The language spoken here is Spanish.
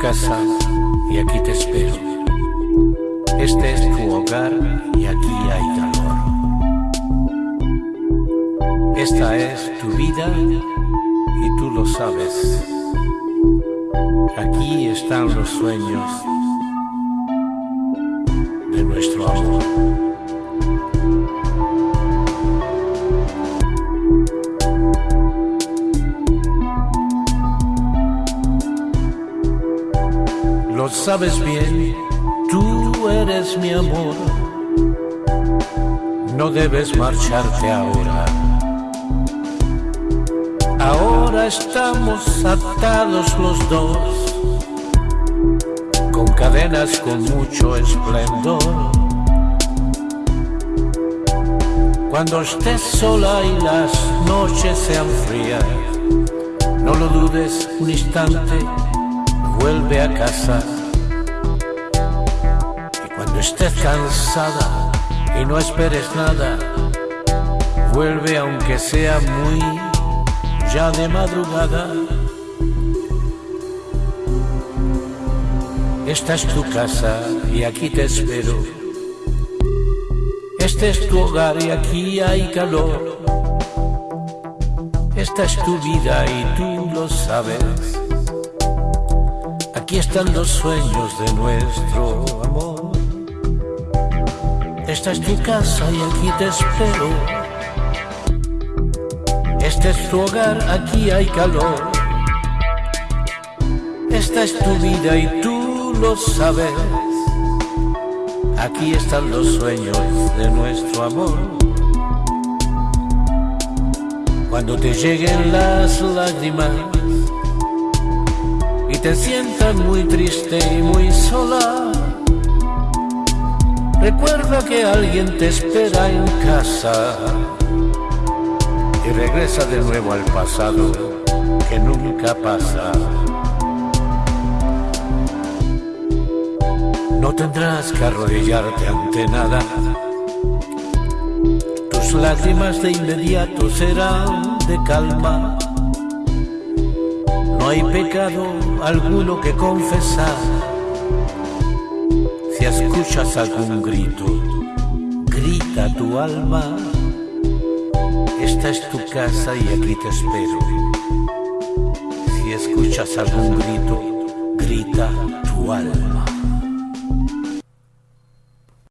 casa y aquí te espero. Este es tu hogar y aquí hay calor. Esta es tu vida y tú lo sabes. Aquí están los sueños de nuestro amor. Sabes bien, tú eres mi amor. No debes marcharte ahora. Ahora estamos atados los dos, con cadenas con mucho esplendor. Cuando estés sola y las noches sean frías, no lo dudes un instante vuelve a casa. Y cuando estés cansada y no esperes nada, vuelve aunque sea muy ya de madrugada. Esta es tu casa y aquí te espero. Este es tu hogar y aquí hay calor. Esta es tu vida y tú lo sabes. Aquí están los sueños de nuestro amor. Esta es tu casa y aquí te espero. Este es tu hogar, aquí hay calor. Esta es tu vida y tú lo sabes. Aquí están los sueños de nuestro amor. Cuando te lleguen las lágrimas te sientas muy triste y muy sola. Recuerda que alguien te espera en casa y regresa de nuevo al pasado que nunca pasa. No tendrás que arrodillarte ante nada. Tus lágrimas de inmediato serán de calma no hay pecado alguno que confesar. Si escuchas algún grito, grita tu alma. Esta es tu casa y aquí te espero. Si escuchas algún grito, grita tu alma.